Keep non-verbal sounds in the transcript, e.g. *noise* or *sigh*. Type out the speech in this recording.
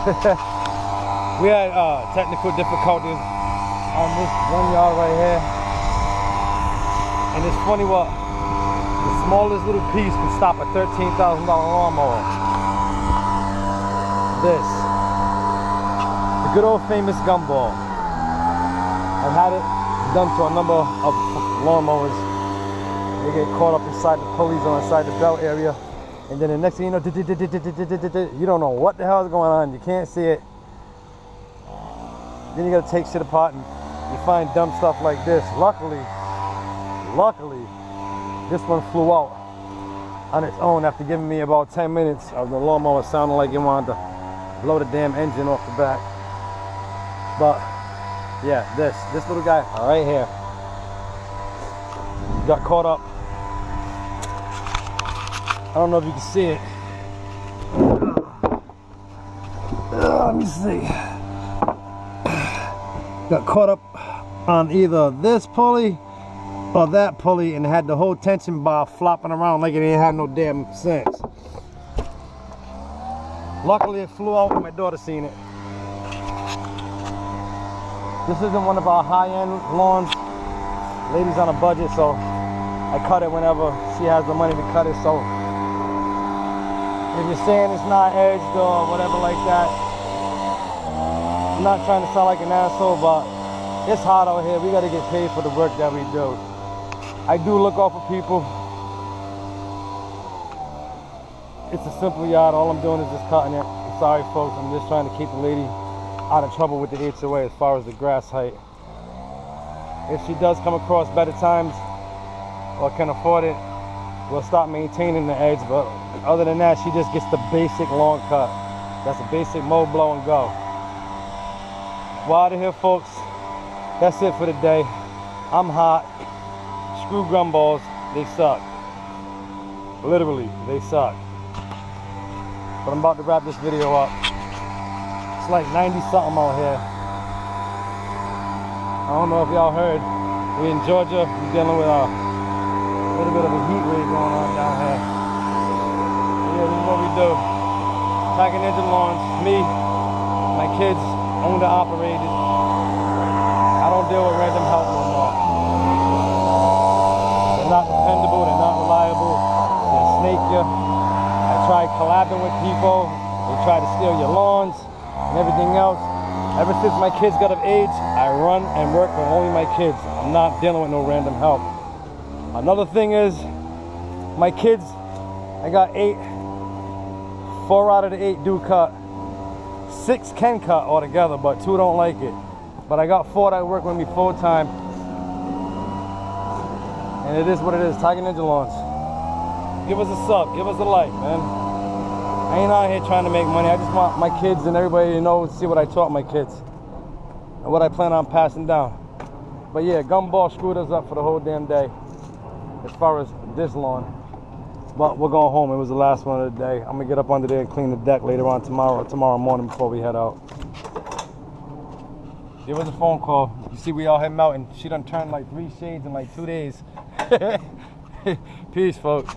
*laughs* we had uh, technical difficulties on this one yard right here. And it's funny what the smallest little piece can stop a $13,000 lawnmower. This. The good old famous gumball. I've had it done to a number of lawnmowers. They get caught up inside the pulleys or inside the belt area. And then the next thing you know, you don't know what the hell is going on. You can't see it. Then you gotta take shit apart and you find dumb stuff like this. Luckily, luckily, this one flew out on its own after giving me about 10 minutes of the lawnmower sounding like it wanted to blow the damn engine off the back. But yeah, this, this little guy right here got caught up. I don't know if you can see it. Uh, let me see. Got caught up on either this pulley or that pulley and had the whole tension bar flopping around like it ain't had no damn sense. Luckily it flew out and my daughter seen it. This isn't one of our high-end lawns. Lady's on a budget, so I cut it whenever she has the money to cut it. So if you're saying it's not edged or whatever like that, I'm not trying to sound like an asshole, but it's hot out here. We got to get paid for the work that we do. I do look out for people. It's a simple yard. All I'm doing is just cutting it. I'm sorry, folks. I'm just trying to keep the lady out of trouble with the HOA as far as the grass height. If she does come across better times or can afford it, we'll stop maintaining the edge. But other than that, she just gets the basic long cut. That's a basic mow, blow, and go. Of here, folks. That's it for the day. I'm hot. Screw gumballs. They suck. Literally, they suck. But I'm about to wrap this video up. It's like 90 something out here. I don't know if y'all heard. We in Georgia. We're dealing with a little bit of a heat wave going on down here. Yeah, this is what we do. Tiger Ninja Lawns. Me, my kids, owned and operated. I don't deal with random help no more. They're not dependable. They're not reliable. They snake you. I tried collabing with people. They try to steal your lawns and everything else. Ever since my kids got of age, I run and work with only my kids. I'm not dealing with no random help. Another thing is, my kids, I got eight, four out of the eight do cut. Six can cut altogether, but two don't like it. But I got four that work with me full time. And it is what it is, Tiger Ninja Lawns. Give us a sub, give us a like, man. I ain't out here trying to make money. I just want my kids and everybody to know and see what I taught my kids. And what I plan on passing down. But yeah, gumball screwed us up for the whole damn day. As far as this lawn. But we're going home. It was the last one of the day. I'm gonna get up under there and clean the deck later on tomorrow tomorrow morning before we head out. Give was a phone call. You see we all head mountain. She done turned like three shades in like two days. *laughs* Peace, folks.